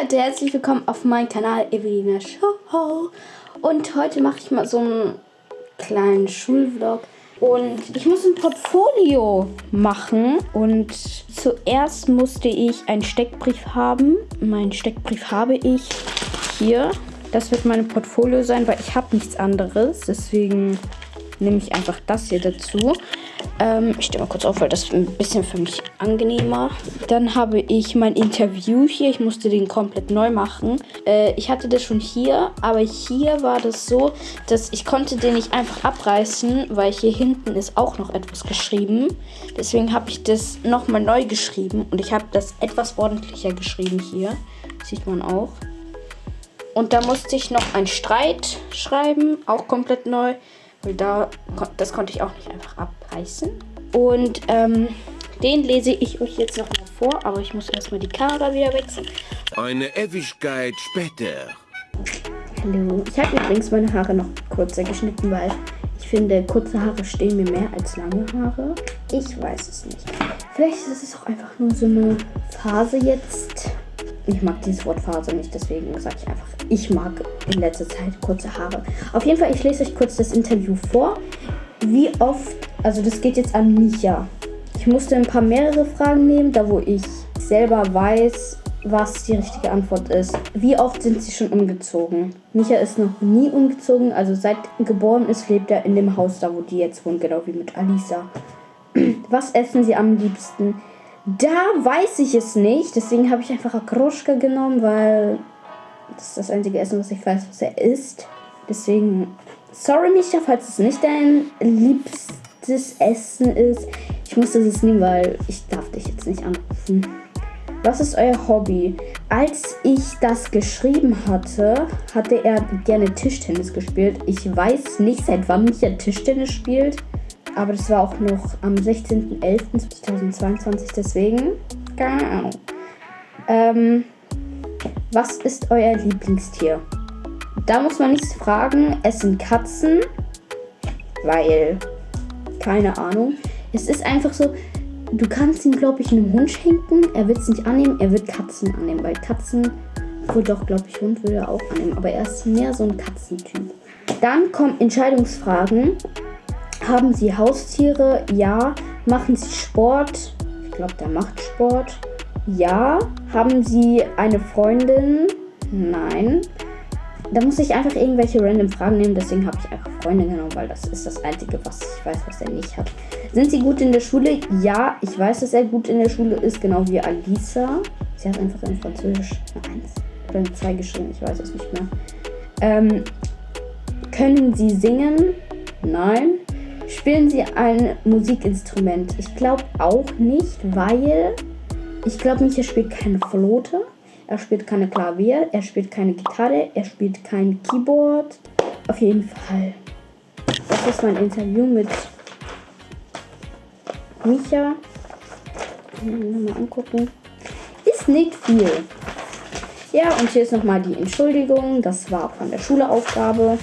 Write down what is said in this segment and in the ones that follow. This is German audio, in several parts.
Leute, herzlich willkommen auf meinem Kanal Evelina Show. Und heute mache ich mal so einen kleinen Schulvlog. Und ich muss ein Portfolio machen. Und zuerst musste ich einen Steckbrief haben. Meinen Steckbrief habe ich hier. Das wird mein Portfolio sein, weil ich habe nichts anderes. Deswegen nehme ich einfach das hier dazu. Ähm, ich stehe mal kurz auf, weil das ein bisschen für mich angenehmer. Dann habe ich mein Interview hier. Ich musste den komplett neu machen. Äh, ich hatte das schon hier, aber hier war das so, dass ich konnte den nicht einfach abreißen, weil hier hinten ist auch noch etwas geschrieben. Deswegen habe ich das nochmal neu geschrieben und ich habe das etwas ordentlicher geschrieben hier. Sieht man auch. Und da musste ich noch ein Streit schreiben, auch komplett neu. Weil da, das konnte ich auch nicht einfach abreißen. Und ähm, den lese ich euch jetzt noch mal vor, aber ich muss erstmal die Kamera wieder wechseln. Eine Ewigkeit später. Hallo. Ich habe übrigens meine Haare noch kurzer geschnitten, weil ich finde, kurze Haare stehen mir mehr als lange Haare. Ich weiß es nicht. Vielleicht ist es auch einfach nur so eine Phase jetzt. Ich mag dieses Wort Phase nicht, deswegen sage ich einfach, ich mag in letzter Zeit kurze Haare. Auf jeden Fall, ich lese euch kurz das Interview vor. Wie oft, also das geht jetzt an Micha. Ich musste ein paar mehrere Fragen nehmen, da wo ich selber weiß, was die richtige Antwort ist. Wie oft sind sie schon umgezogen? Micha ist noch nie umgezogen, also seit geboren ist, lebt er in dem Haus da, wo die jetzt wohnen, genau wie mit Alisa. Was essen sie am liebsten? Da weiß ich es nicht. Deswegen habe ich einfach Akroschka genommen, weil das ist das einzige Essen, was ich weiß, was er isst. Deswegen, sorry Micha, falls es nicht dein liebstes Essen ist. Ich muss das jetzt nehmen, weil ich darf dich jetzt nicht anrufen. Was ist euer Hobby? Als ich das geschrieben hatte, hatte er gerne Tischtennis gespielt. Ich weiß nicht, seit wann Micha Tischtennis spielt. Aber das war auch noch am 16.11.2022, deswegen. Keine Ahnung. Ähm, was ist euer Lieblingstier? Da muss man nichts fragen. Es sind Katzen. Weil. Keine Ahnung. Es ist einfach so. Du kannst ihn, glaube ich, einem Hund schenken. Er wird es nicht annehmen. Er wird Katzen annehmen. Weil Katzen. Wohl doch, glaube ich, Hund würde er auch annehmen. Aber er ist mehr so ein Katzentyp. Dann kommen Entscheidungsfragen. Haben Sie Haustiere? Ja. Machen Sie Sport? Ich glaube, der macht Sport. Ja. Haben Sie eine Freundin? Nein. Da muss ich einfach irgendwelche random Fragen nehmen, deswegen habe ich einfach Freunde genommen, weil das ist das Einzige, was ich weiß, was er nicht hat. Sind Sie gut in der Schule? Ja, ich weiß, dass er gut in der Schule ist, genau wie Alisa. Sie hat einfach in Französisch eine 1 oder eine 2 geschrieben, ich weiß es nicht mehr. Ähm, können Sie singen? Nein. Spielen Sie ein Musikinstrument? Ich glaube auch nicht, weil ich glaube, Micha spielt keine Flote. Er spielt keine Klavier, er spielt keine Gitarre, er spielt kein Keyboard. Auf jeden Fall. Das ist mein Interview mit Micha. Mal angucken. Ist nicht viel. Ja, und hier ist nochmal die Entschuldigung. Das war von der Schulaufgabe.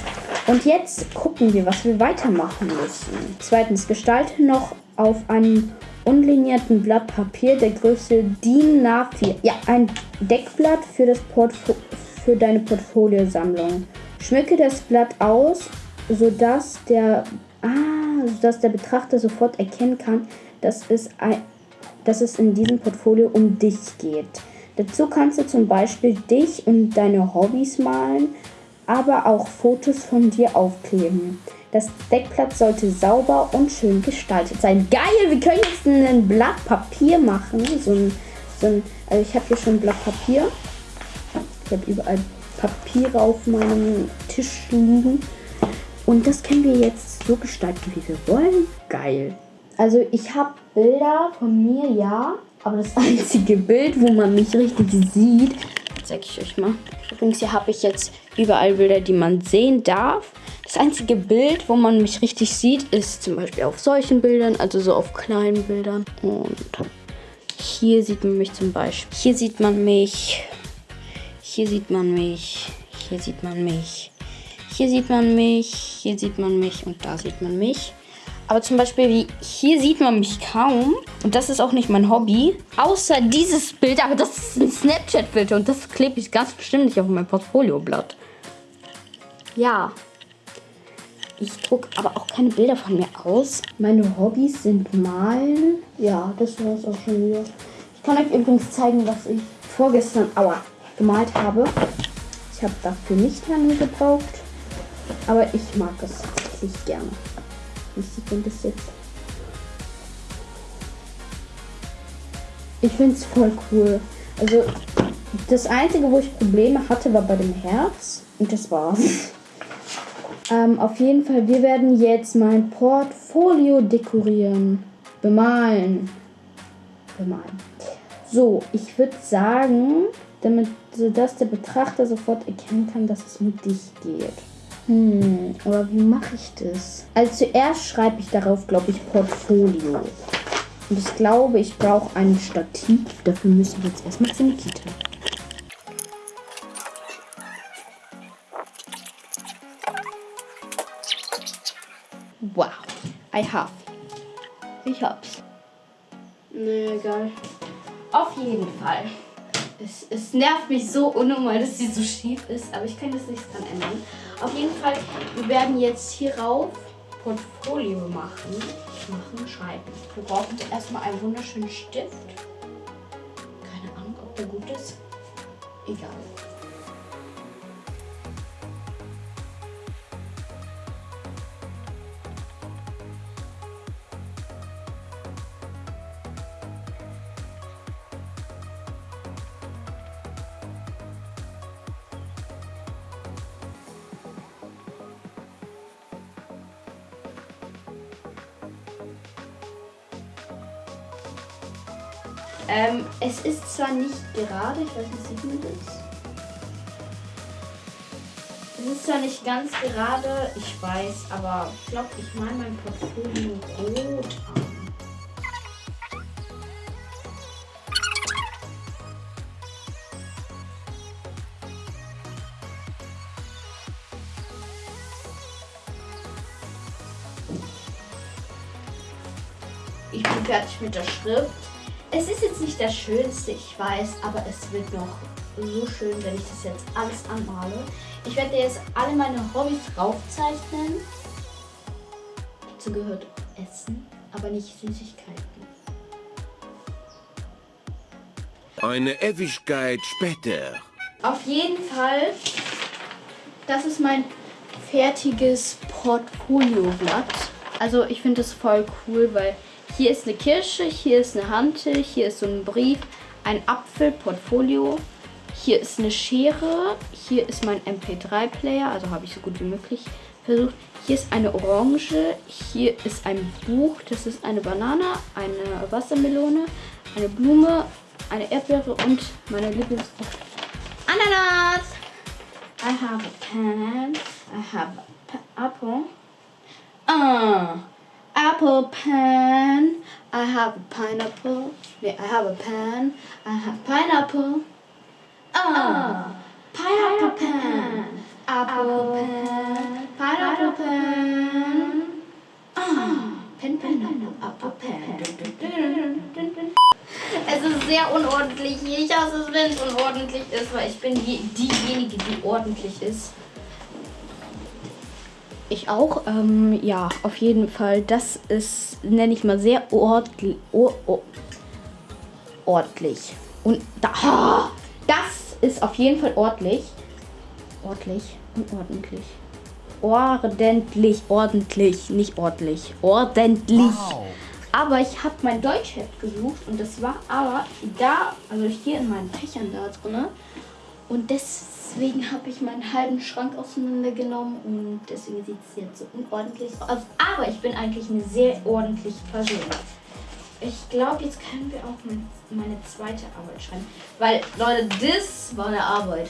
Und jetzt gucken wir, was wir weitermachen müssen. Zweitens, gestalte noch auf einem unlinierten Blatt Papier der Größe DIN A4. Ja, ein Deckblatt für, das Portfo für deine Portfoliosammlung. Schmücke das Blatt aus, sodass der, ah, sodass der Betrachter sofort erkennen kann, dass es, ein, dass es in diesem Portfolio um dich geht. Dazu kannst du zum Beispiel dich und deine Hobbys malen, aber auch Fotos von dir aufkleben. Das Deckblatt sollte sauber und schön gestaltet sein. Geil, wir können jetzt ein Blatt Papier machen. So ein, so ein also ich habe hier schon ein Blatt Papier. Ich habe überall Papiere auf meinem Tisch liegen. Und das können wir jetzt so gestalten, wie wir wollen. Geil. Also ich habe Bilder von mir, ja. Aber das einzige Bild, wo man mich richtig sieht, zeige ich euch mal. Übrigens, hier habe ich jetzt überall Bilder, die man sehen darf. Das einzige Bild, wo man mich richtig sieht, ist zum Beispiel auf solchen Bildern, also so auf kleinen Bildern. Und hier sieht man mich zum Beispiel. Hier sieht man mich. Hier sieht man mich. Hier sieht man mich. Hier sieht man mich. Hier sieht man mich. Und da sieht man mich. Aber zum Beispiel, wie hier sieht man mich kaum. Und das ist auch nicht mein Hobby. Außer dieses Bild, aber das ist ein Snapchat-Filter. Und das klebe ich ganz bestimmt nicht auf mein Portfolioblatt. Ja. Ich drucke aber auch keine Bilder von mir aus. Meine Hobbys sind malen. Ja, das war es auch schon wieder. Ich kann euch übrigens zeigen, was ich vorgestern aua, gemalt habe. Ich habe dafür nicht lange gebraucht. Aber ich mag es tatsächlich gerne. Wie sieht das jetzt? Ich finde es voll cool. Also das Einzige, wo ich Probleme hatte, war bei dem Herz. Und das war's. Ähm, auf jeden Fall, wir werden jetzt mein Portfolio dekorieren. Bemalen. Bemalen. So, ich würde sagen, damit dass der Betrachter sofort erkennen kann, dass es mit dich geht. Hm, aber wie mache ich das? Also zuerst schreibe ich darauf, glaube ich, Portfolio. Und ich glaube, ich brauche ein Stativ. Dafür müssen wir jetzt erstmal zur Nikita. Wow, I have. Ich hab's. Nee, egal. Auf jeden Fall. Es, es nervt mich so unnormal, dass sie so schief ist, aber ich kann das nicht dran ändern. Auf jeden Fall, wir werden jetzt hierauf Portfolio machen. Machen, schreiben. Wir brauchen erstmal einen wunderschönen Stift. Keine Ahnung, ob der gut ist. Egal. Ähm, es ist zwar nicht gerade, ich weiß nicht, sieht man das? Es ist zwar nicht ganz gerade, ich weiß, aber ich glaube, ich meine mein Portfolio rot an. Ich bin fertig mit der Schrift. Es ist jetzt nicht das Schönste, ich weiß, aber es wird noch so schön, wenn ich das jetzt alles anmale. Ich werde jetzt alle meine Hobbys draufzeichnen. Dazu gehört Essen, aber nicht Süßigkeiten. Eine Ewigkeit später. Auf jeden Fall, das ist mein fertiges Portfolioblatt. Also ich finde es voll cool, weil hier ist eine Kirsche, hier ist eine Hantel, hier ist so ein Brief, ein Apfel, Portfolio. Hier ist eine Schere, hier ist mein MP3-Player, also habe ich so gut wie möglich versucht. Hier ist eine Orange, hier ist ein Buch, das ist eine Banane, eine Wassermelone, eine Blume, eine Erdbeere und meine Lieblingsfrucht. Ananas! I have a pen, I have a apple. Ah! Apple pen. I have a pineapple. Yeah, I have a pen. I have pineapple. Ah, pineapple pen. Apple pen. Pineapple pen. Ah, pen, pen, pen, apple pen. Es ist sehr unordentlich hier. Ich hasse es, wenn es unordentlich ist, weil ich bin die, diejenige, die ordentlich ist. Ich auch. Ähm, ja, auf jeden Fall. Das ist, nenne ich mal, sehr ordentlich. Or, or, ordentlich. Und da, oh, das ist auf jeden Fall ordentlich. Ordentlich und ordentlich. Ordentlich, ordentlich, nicht ordentlich. Ordentlich. Wow. Aber ich habe mein Deutschheft gesucht und das war aber da, also hier in meinen Fächern da drin. Und deswegen habe ich meinen halben Schrank auseinandergenommen und deswegen sieht es jetzt so unordentlich aus. Aber ich bin eigentlich eine sehr ordentliche Person. Ich glaube, jetzt können wir auch meine zweite Arbeit schreiben. Weil, Leute, das war eine Arbeit.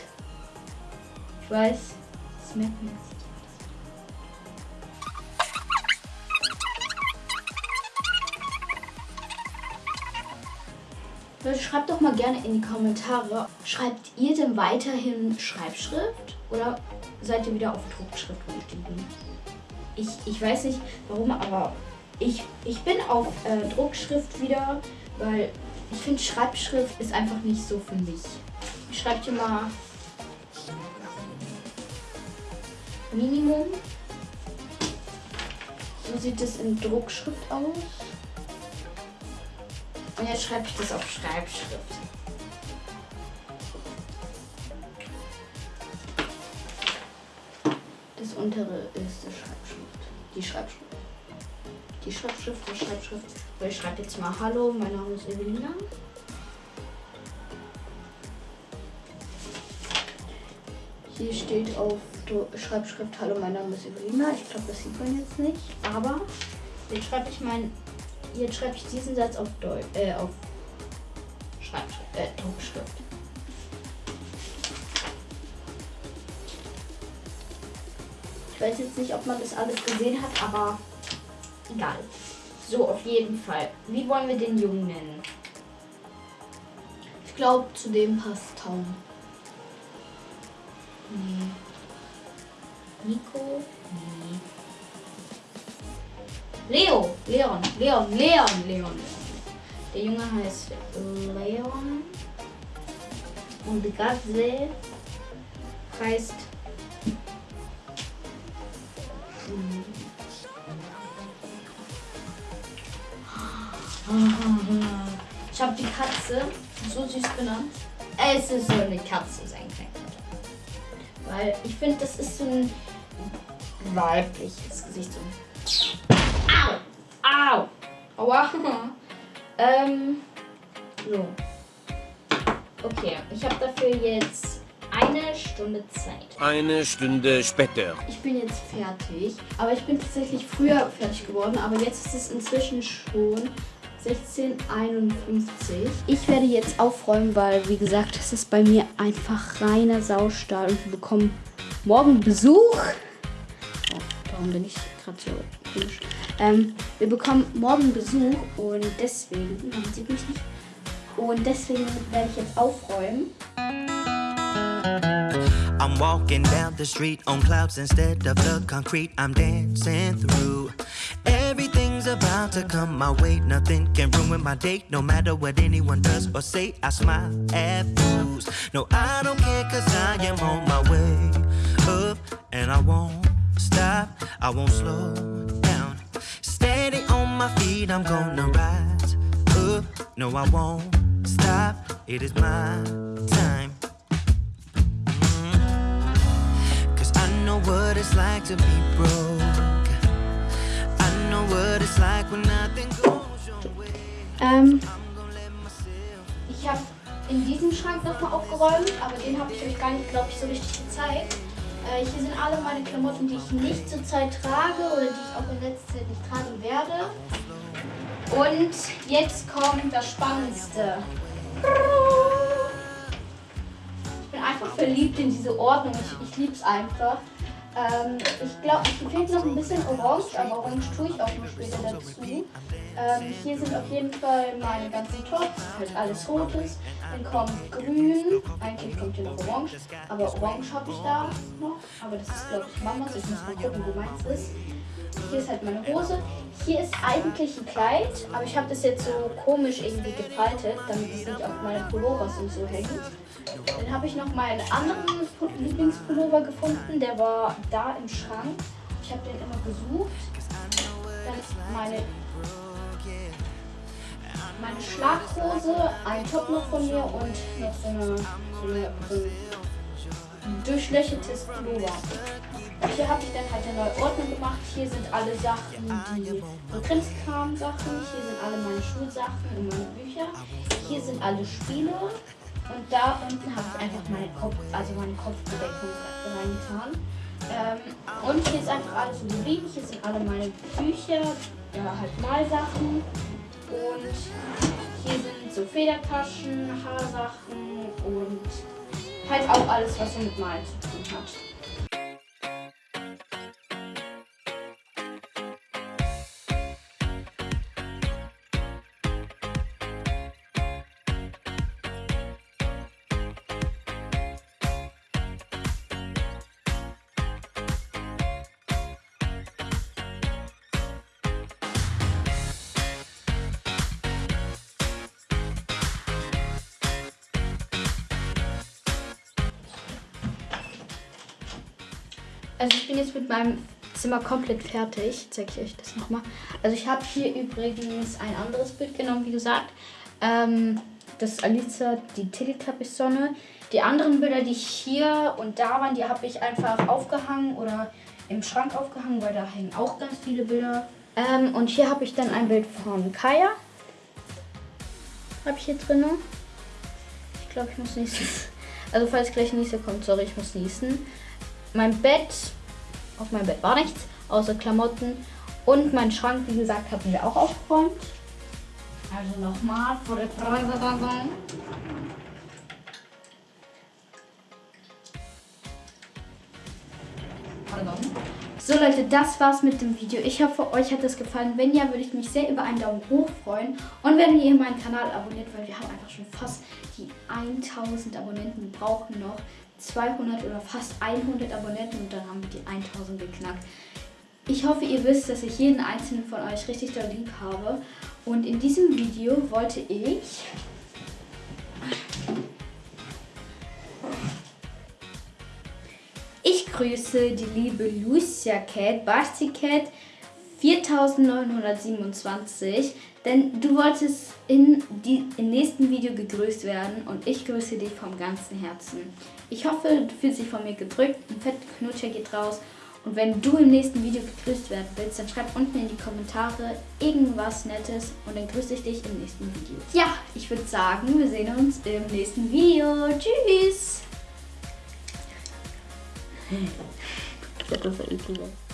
Ich weiß, das merkt man. Schreibt doch mal gerne in die Kommentare, schreibt ihr denn weiterhin Schreibschrift oder seid ihr wieder auf Druckschrift umgestiegen? Ich, ich weiß nicht warum, aber ich, ich bin auf äh, Druckschrift wieder, weil ich finde Schreibschrift ist einfach nicht so für mich. Ich schreibe hier mal Minimum. So sieht es in Druckschrift aus. Und jetzt schreibe ich das auf Schreibschrift. Das untere ist die Schreibschrift. Die Schreibschrift. Die Schreibschrift, die Schreibschrift. Ich schreibe jetzt mal Hallo, mein Name ist Evelina. Hier steht auf Schreibschrift Hallo, mein Name ist Evelina. Ich glaube, das sieht man jetzt nicht. Aber jetzt schreibe ich mein, jetzt schreibe ich diesen Satz auf Deutsch, äh, auf Schreibschrift, äh, Druckschrift. Ich weiß jetzt nicht, ob man das alles gesehen hat, aber egal. So, auf jeden Fall. Wie wollen wir den Jungen nennen? Ich glaube, zu dem passt Tom. Nee. Nico? Nee. Leo! Leon, Leon, Leon, Leon. Der Junge heißt Leon. Und die Katze heißt. Hm. Ich habe die Katze so süß benannt. Es ist so eine Katze sein kann. Weil ich finde, das ist so ein weibliches Gesicht. So. Au! Au! Aua! ähm. So. Okay, ich habe dafür jetzt eine Stunde Zeit. Eine Stunde später. Ich bin jetzt fertig, aber ich bin tatsächlich früher fertig geworden, aber jetzt ist es inzwischen schon 1651. Ich werde jetzt aufräumen, weil, wie gesagt, es ist bei mir einfach reiner Saustall und wir bekommen morgen Besuch. Oh, warum bin ich gerade so komisch? Ähm, wir bekommen morgen Besuch und deswegen, man sieht mich nicht, und deswegen werde ich jetzt aufräumen. I'm walking down the street on clouds instead of the concrete I'm dancing through. Everything's about to come my way, nothing can ruin my day. No matter what anyone does or say, I smile at fools. No, I don't care, cause I am on my way up, and I won't stop, I won't slow down. Steady on my feet, I'm gonna rise up. No, I won't stop, it is my time. Cause I know what it's like to be broke. I know what it's like when nothing goes your way. Ähm, ich habe in diesem Schrank nochmal aufgeräumt, aber den habe ich euch gar nicht, glaube ich, so richtig gezeigt. Äh, hier sind alle meine Klamotten, die ich nicht zurzeit trage oder die ich auch in letzter Zeit nicht tragen werde. Und jetzt kommt das Spannendste. Ich bin einfach verliebt in diese Ordnung. Ich, ich liebe es einfach. Ähm, ich glaube, hier fehlt noch ein bisschen Orange, aber Orange tue ich auch noch später dazu. Ähm, hier sind auf jeden Fall meine ganzen Tops, halt alles Rotes. Dann kommt Grün, eigentlich kommt hier noch Orange, aber Orange habe ich da noch. Aber das ist, glaube ich, Mamas. Ich muss mal gucken, wo meins ist. Hier ist halt meine Hose. Hier ist eigentlich ein Kleid, aber ich habe das jetzt so komisch irgendwie gefaltet, damit es nicht auf meine Pullovers und so hängt. Dann habe ich noch meinen anderen Lieblingspullover gefunden, der war da im Schrank. Ich habe den immer gesucht. Dann meine, meine Schlaghose, ein Top noch von mir und noch so, eine, so, eine, so ein durchlöchertes Pullover. Hier habe ich dann halt eine neue Ordnung gemacht. Hier sind alle Sachen, die Krimskram-Sachen. Hier sind alle meine Schulsachen und meine Bücher. Hier sind alle Spiele. Und da unten habe ich einfach meine Kopf, also meine Kopfbedeckung reingetan. Ähm, und hier ist einfach alles so geblieben. Hier sind alle meine Bücher, ja, halt Malsachen. Und hier sind so Federtaschen, Haarsachen und halt auch alles, was so mit Malen zu tun hat. Also ich bin jetzt mit meinem Zimmer komplett fertig. Zeige ich euch das nochmal. Also ich habe hier übrigens ein anderes Bild genommen, wie gesagt. Ähm, das ist Alicia, die Teletubbies-Sonne. Die anderen Bilder, die hier und da waren, die habe ich einfach aufgehangen oder im Schrank aufgehangen, weil da hängen auch ganz viele Bilder. Ähm, und hier habe ich dann ein Bild von Kaya. Habe ich hier drin. Ich glaube, ich muss niesen. Also falls gleich Niese kommt, sorry, ich muss niesen. Mein Bett, auf meinem Bett war nichts, außer Klamotten. Und mein Schrank, wie gesagt, haben wir auch aufgeräumt. Also nochmal vor der Präsentation. So Leute, das war's mit dem Video. Ich hoffe, euch hat es gefallen. Wenn ja, würde ich mich sehr über einen Daumen hoch freuen. Und wenn ihr meinen Kanal abonniert, weil wir haben einfach schon fast die 1000 Abonnenten. Brauchen noch 200 oder fast 100 Abonnenten und dann haben wir die 1000 geknackt. Ich hoffe, ihr wisst, dass ich jeden einzelnen von euch richtig doll lieb habe. Und in diesem Video wollte ich Ich grüße die liebe Lucia Cat, Basti Cat 4927, denn du wolltest in die, im nächsten Video gegrüßt werden und ich grüße dich vom ganzen Herzen. Ich hoffe, du fühlst dich von mir gedrückt, ein fetter Knutscher geht raus und wenn du im nächsten Video gegrüßt werden willst, dann schreib unten in die Kommentare irgendwas Nettes und dann grüße ich dich im nächsten Video. Ja, ich würde sagen, wir sehen uns im nächsten Video. Tschüss! Das ist.